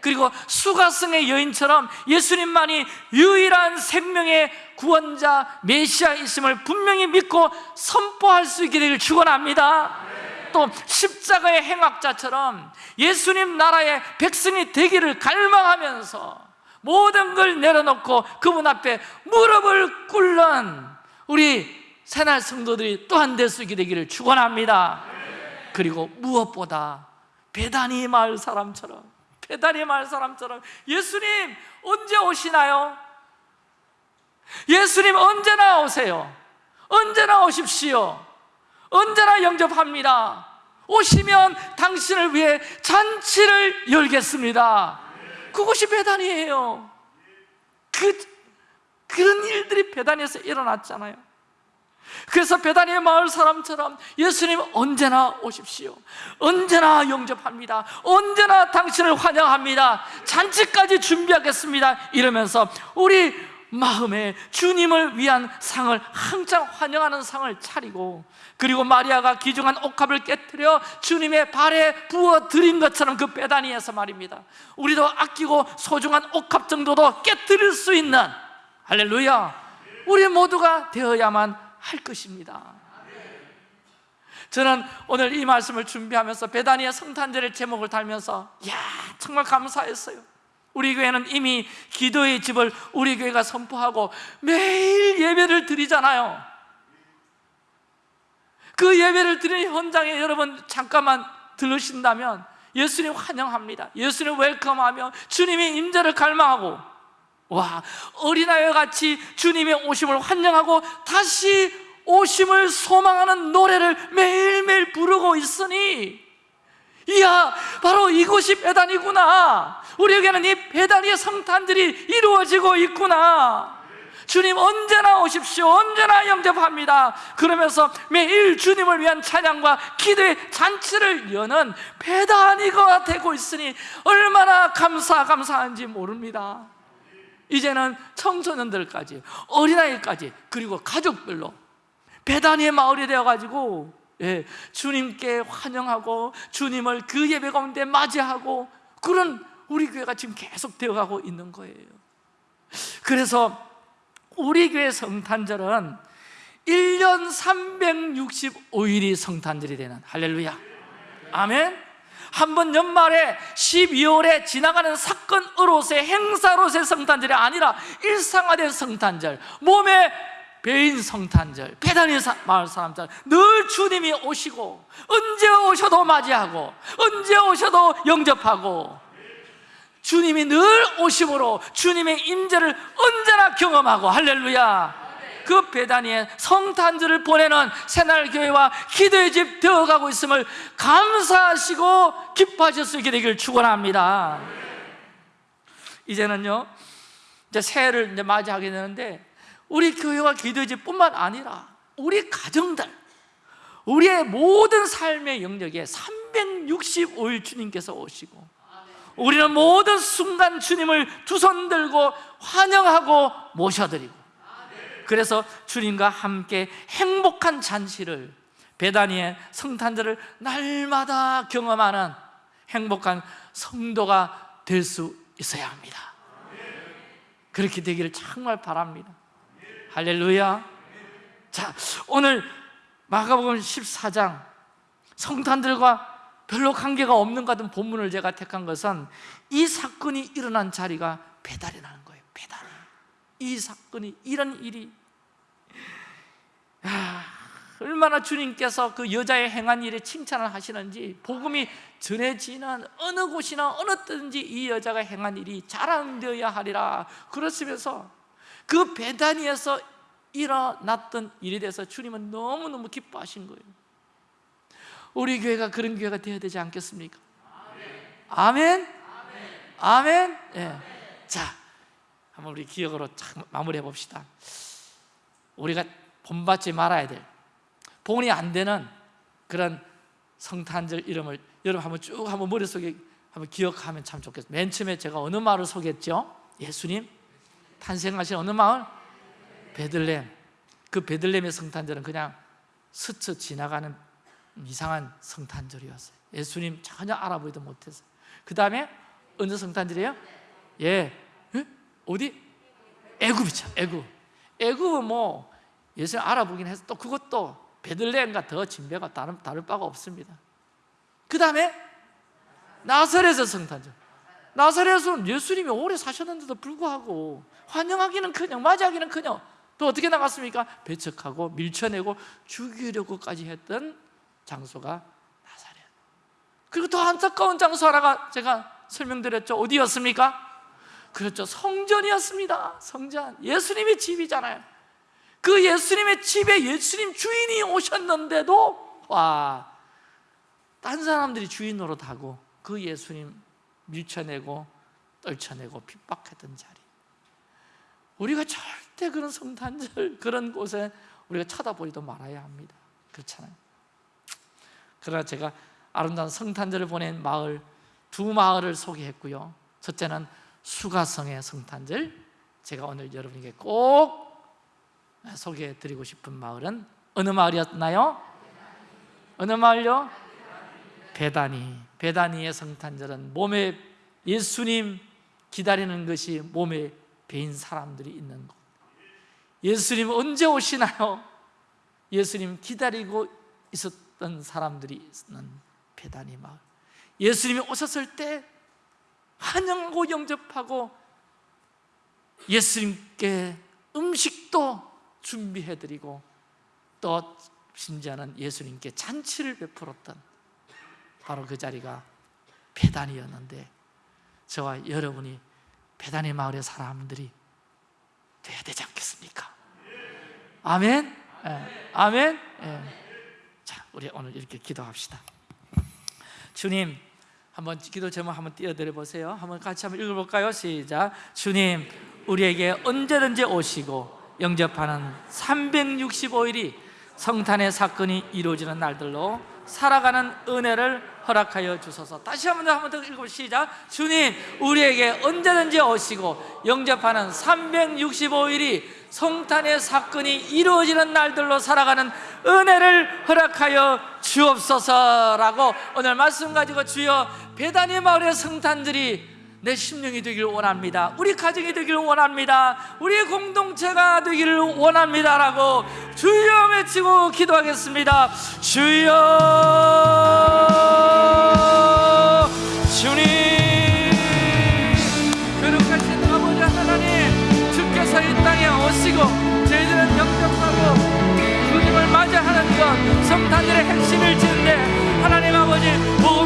그리고 수가성의 여인처럼 예수님만이 유일한 생명의 구원자 메시아이심을 분명히 믿고 선포할 수 있게 되길 축원합니다. 또 십자가의 행악자처럼 예수님 나라의 백성이 되기를 갈망하면서 모든 걸 내려놓고 그분 앞에 무릎을 꿇는 우리 새날 성도들이 또한 될 수 있게 되기를 축원합니다. 그리고 무엇보다 베다니 마을 사람처럼 배달의 말 사람처럼 예수님 언제 오시나요? 예수님 언제나 오세요? 언제나 오십시오? 언제나 영접합니다? 오시면 당신을 위해 잔치를 열겠습니다. 그것이 배단이에요. 그, 그런 일들이 배단에서 일어났잖아요 그래서 베다니의 마을 사람처럼 예수님 언제나 오십시오. 언제나 영접합니다. 언제나 당신을 환영합니다. 잔치까지 준비하겠습니다. 이러면서 우리 마음에 주님을 위한 상을 항상 환영하는 상을 차리고 그리고 마리아가 귀중한 옥합을 깨뜨려 주님의 발에 부어 드린 것처럼 그 베다니에서 말입니다. 우리도 아끼고 소중한 옥합 정도도 깨뜨릴 수 있는 할렐루야 우리 모두가 되어야만 할 것입니다. 저는 오늘 이 말씀을 준비하면서 베다니의 성탄절의 제목을 달면서 야 정말 감사했어요. 우리 교회는 이미 기도의 집을 우리 교회가 선포하고 매일 예배를 드리잖아요. 그 예배를 드리는 현장에 여러분 잠깐만 들으신다면 예수님 환영합니다. 예수님 웰컴하며 주님의 임재를 갈망하고 와 어린아이와 같이 주님의 오심을 환영하고 다시 오심을 소망하는 노래를 매일매일 부르고 있으니 이야 바로 이곳이 배단이구나. 우리에게는 이 배단의 성탄들이 이루어지고 있구나. 주님 언제나 오십시오. 언제나 영접합니다. 그러면서 매일 주님을 위한 찬양과 기도의 잔치를 여는 배단이가 되고 있으니 얼마나 감사 감사한지 모릅니다 이제는 청소년들까지 어린아이까지 그리고 가족별로 배단위의 마을이 되어가지고 예, 주님께 환영하고 주님을 그 예배 가운데 맞이하고 그런 우리 교회가 지금 계속 되어가고 있는 거예요. 그래서 우리 교회 성탄절은 1년 365일이 성탄절이 되는 할렐루야. 아멘 한 번 연말에 12월에 지나가는 사건으로서의 행사로서의 성탄절이 아니라 일상화된 성탄절 몸에 배인 성탄절 배단의 마을 사람들 늘 주님이 오시고 언제 오셔도 맞이하고 언제 오셔도 영접하고 주님이 늘 오심으로 주님의 임재를 언제나 경험하고 할렐루야 그 배단위에 성탄절을 보내는 새날교회와 기도의 집 되어가고 있음을 감사하시고 기뻐하실 수 있게 되기를 축원합니다. 이제는요 이제 새해를 이제 맞이하게 되는데 우리 교회와 기도의 집뿐만 아니라 우리 가정들 우리의 모든 삶의 영역에 365일 주님께서 오시고 우리는 모든 순간 주님을 두 손 들고 환영하고 모셔드리고 그래서 주님과 함께 행복한 잔치를 베다니의 성탄절을 날마다 경험하는 행복한 성도가 될 수 있어야 합니다. 그렇게 되기를 정말 바랍니다. 할렐루야. 자 오늘 마가복음 14장 성탄들과 별로 관계가 없는 것 같은 본문을 제가 택한 것은 이 사건이 일어난 자리가 배달이라는 거예요 배달 이 사건이 이런 일이 야, 얼마나 주님께서 그 여자의 행한 일에 칭찬을 하시는지 복음이 전해지는 어느 곳이나 어느 때든지 이 여자가 행한 일이 자랑되어야 하리라 그렇으면서 그 베다니에서 일어났던 일에 대해서 주님은 너무너무 기뻐하신 거예요 우리 교회가 그런 교회가 되어야 되지 않겠습니까? 아멘? 아멘? 예. 자, 한번 우리 기억으로 마무리해 봅시다 우리가 본받지 말아야 될 본이 안 되는 그런 성탄절 이름을 여러분 한번 쭉 한번 머릿속에 한번 기억하면 참 좋겠습니다 맨 처음에 제가 어느 마을을 소개했죠? 예수님 탄생하신 어느 마을? 베들렘 그 베들렘의 성탄절은 그냥 스쳐 지나가는 이상한 성탄절이었어요 예수님 전혀 알아보지도 못했어요 그 다음에 어느 성탄절이에요? 예, 예? 어디? 애굽이죠 애굽 애굽은 뭐 예수님 알아보긴 해서 또 그것도 베들레헴과 더 진배가 다른, 다를 바가 없습니다 그 다음에 나사렛의 성탄절 나사렛은 예수님이 오래 사셨는데도 불구하고 환영하기는커녕 맞이하기는커녕 또 어떻게 나갔습니까? 배척하고 밀쳐내고 죽이려고까지 했던 장소가 나사렛 그리고 더 안타까운 장소 하나가 제가 설명드렸죠 어디였습니까? 그렇죠. 성전이었습니다. 성전. 예수님의 집이잖아요. 그 예수님의 집에 예수님 주인이 오셨는데도 와, 딴 사람들이 주인 노릇하고 그 예수님 밀쳐내고 떨쳐내고 핍박했던 자리. 우리가 절대 그런 성탄절 그런 곳에 우리가 쳐다보지도 말아야 합니다. 그렇잖아요. 그러나 제가 아름다운 성탄절을 보낸 마을 두 마을을 소개했고요. 첫째는 수가성의 성탄절 제가 오늘 여러분에게 꼭 소개해 드리고 싶은 마을은 어느 마을이었나요? 어느 마을요? 베다니 베다니의 성탄절은 몸에 예수님 기다리는 것이 몸에 배인 사람들이 있는 곳 예수님 언제 오시나요? 예수님 기다리고 있었던 사람들이 있는 베다니 마을 예수님이 오셨을 때 환영하고 영접하고 예수님께 음식도 준비해드리고 또 심지어는 예수님께 잔치를 베풀었던 바로 그 자리가 베단이었는데 저와 여러분이 베단의 마을의 사람들이 돼야 되지 않겠습니까? 아멘? 예, 아멘? 예. 자, 우리 오늘 이렇게 기도합시다 주님 한번 기도 제목 한번 띄워드려 보세요. 한번 같이 한번 읽어볼까요? 시작. 주님 우리에게 언제든지 오시고 영접하는 365일이 성탄의 사건이 이루어지는 날들로 살아가는 은혜를 허락하여 주소서. 다시 한번 더 한번 더 읽어 시작. 주님 우리에게 언제든지 오시고 영접하는 365일이 성탄의 사건이 이루어지는 날들로 살아가는 은혜를 허락하여 주옵소서라고 오늘 말씀 가지고 주여 배단의 마을의 성탄들이 내 심령이 되기를 원합니다. 우리 가정이 되기를 원합니다. 우리 공동체가 되기를 원합니다 라고 주여 외치고 기도하겠습니다. 주여 주님 성탄절의 핵심일지인데 하나님 아버지 복음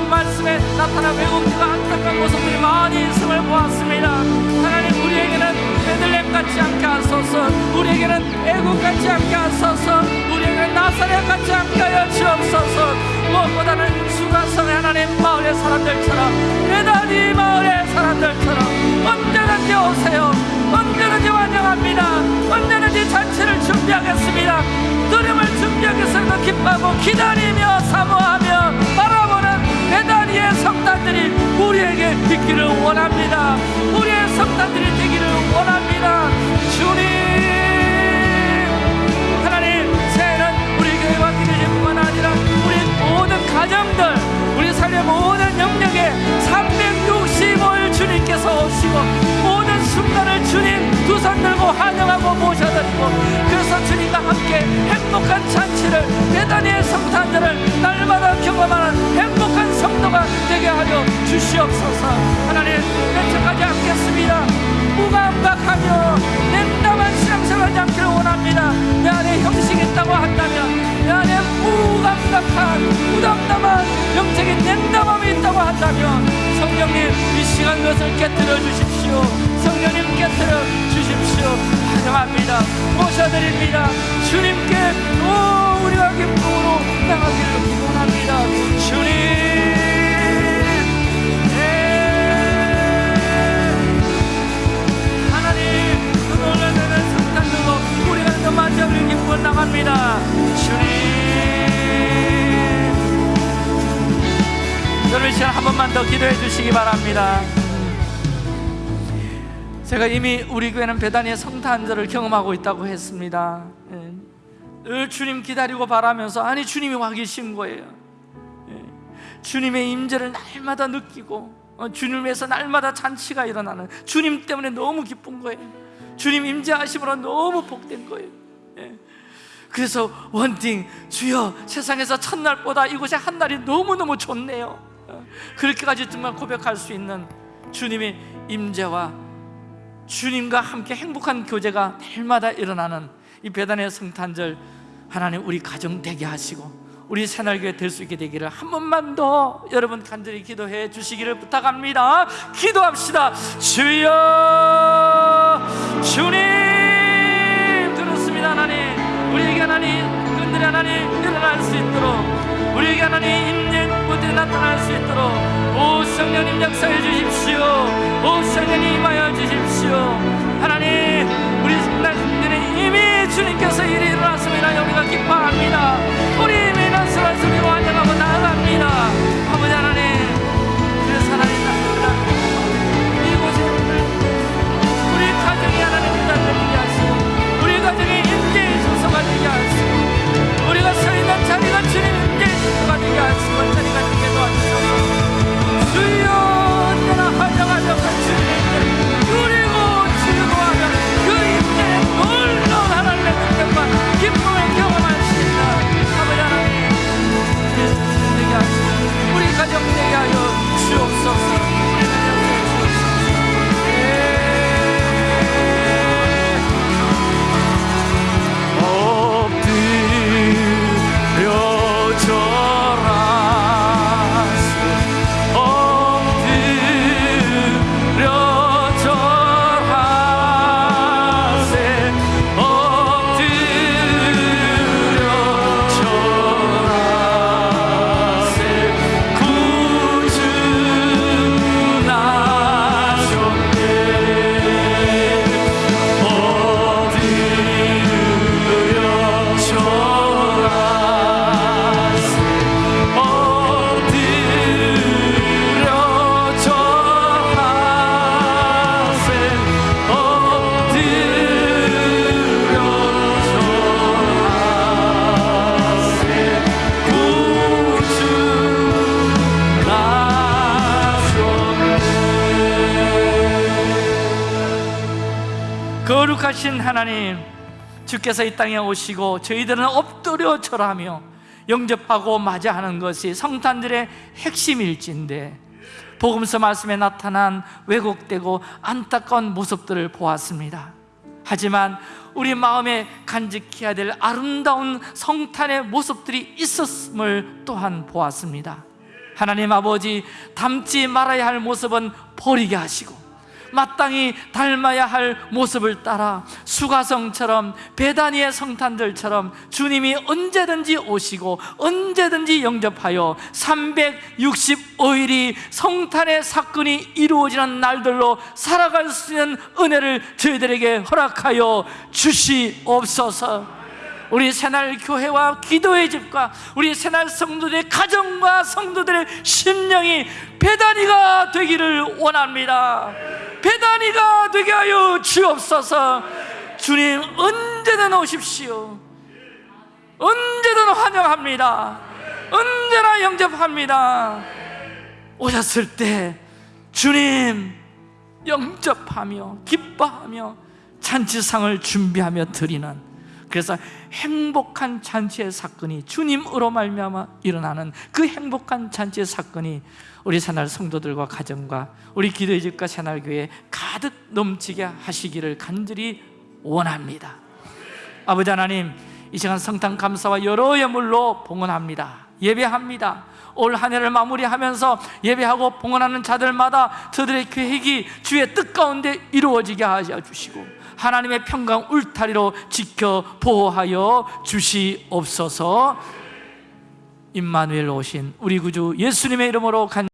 말씀에 나타난 외국인과 안타까운 모습들이 많이 있음을 보았습니다. 하나님 우리에게는 베들렘 같지 않게 하소서. 우리에게는 애국 같지 않게 하소서. 우리에게는 나사렛 같지 않게 하여 주옵소서. 무엇보다는 수가성의 하나님 마을의 사람들처럼 대단히 마을의 사람들처럼 언제든지 오세요. 언제든지 환영합니다. 언제든지 잔치를 준비하겠습니다. 드림을 준비하겠습니다. 기뻐하고 기다리며 사모하 있기를 원합니다. 우리의 성탄들이 되기를 원합니다. 주님! 하나님 새해는 우리 교회와 기도제뿐만 아니라 우리 모든 가정들 우리 삶의 모든 영역에 365일 주님께서 오시고 모든 순간을 주님 두 손 들고 환영하고 모셔드리고 그래서 주님과 함께 행복한 잔치를 대단히의 성탄절을 날마다 경험하는 행복한 성도가 되게 하여 주시옵소서. 하나님 며칠까지 않겠습니다. 무감각하며 냉담한 신앙생활하지 않기를 원합니다. 내 안에 형식이 있다고 한다면 내 안에 무감각한 무담담한 영적인 냉담함이 있다고 한다면 성령님 이 시간 것을 깨뜨려 주십시오. 성령님 깨뜨려 주십시오. 환영합니다. 모셔드립니다. 주님께 오 우리가 기쁨으로 나가기를 기원합니다. 주님. 네. 하나님 그 놀라는 성탄들로 우리가 그 만장을 기뻐 나갑니다. 주님. 여러분 이 시간 한 번만 더 기도해 주시기 바랍니다. 제가 이미 우리 교회는 배단위의 성탄절을 경험하고 있다고 했습니다. 예. 늘 주님 기다리고 바라면서 아니 주님이 와 계신 거예요 예. 주님의 임재를 날마다 느끼고 어, 주님을 위해서 날마다 잔치가 일어나는 주님 때문에 너무 기쁜 거예요 주님 임재하심으로 너무 복된 거예요 예. 그래서 원팅 주여 세상에서 첫날보다 이곳의 한 날이 너무너무 좋네요 어, 그렇게까지 정말 고백할 수 있는 주님의 임재와 주님과 함께 행복한 교제가 날마다 일어나는 이 배단의 성탄절 하나님 우리 가정 되게 하시고 우리 새날교회 될 수 있게 되기를 한 번만 더 여러분 간절히 기도해 주시기를 부탁합니다. 기도합시다. 주여 주님 들었습니다 하나님. 우리에게 하나님 끈들이 하나님 일어날 수 있도록 우리에게 하나님 인내 무대 나타날 수 있도록 오 성령님 역사해 주십시오. 오 성령님 임하여 주십시오. 하나님 우리 이 이미 주님께서 일이 일어났습니다. 우리가 기뻐합니다. 우리 이미 소리로 환영하고 나아갑니다. 아버지 하나님 우리 가정이 하나님 기다리게 하시고 우리 가정이 임재의 소서가 되게 하시고 주께서 이 땅에 오시고 저희들은 엎드려 절하며 영접하고 맞이하는 것이 성탄들의 핵심일진데 복음서 말씀에 나타난 왜곡되고 안타까운 모습들을 보았습니다. 하지만 우리 마음에 간직해야 될 아름다운 성탄의 모습들이 있었음을 또한 보았습니다. 하나님 아버지 닮지 말아야 할 모습은 버리게 하시고 마땅히 닮아야 할 모습을 따라 수가성처럼 베다니의 성탄들처럼 주님이 언제든지 오시고 언제든지 영접하여 365일이 성탄의 사건이 이루어지는 날들로 살아갈 수 있는 은혜를 저희들에게 허락하여 주시옵소서. 우리 새날 교회와 기도의 집과 우리 새날 성도들의 가정과 성도들의 심령이 배단이가 되기를 원합니다 배단이가 되게 하여 주옵소서. 주님 언제든 오십시오. 언제든 환영합니다. 언제나 영접합니다. 오셨을 때 주님 영접하며 기뻐하며 잔치상을 준비하며 드리는 그래서 행복한 잔치의 사건이 주님으로 말미암아 일어나는 그 행복한 잔치의 사건이 우리 새날 성도들과 가정과 우리 기도의 집과 새날교회에 가득 넘치게 하시기를 간절히 원합니다. 아버지 하나님 이 시간 성탄 감사와 여러 예물로 봉헌합니다. 예배합니다. 올한 해를 마무리하면서 예배하고 봉헌하는 자들마다 저들의 계획이 주의 뜻 가운데 이루어지게 하여 주시고 하나님의 평강 울타리로 지켜 보호하여 주시옵소서. 임마누엘 오신 우리 구주 예수님의 이름으로 간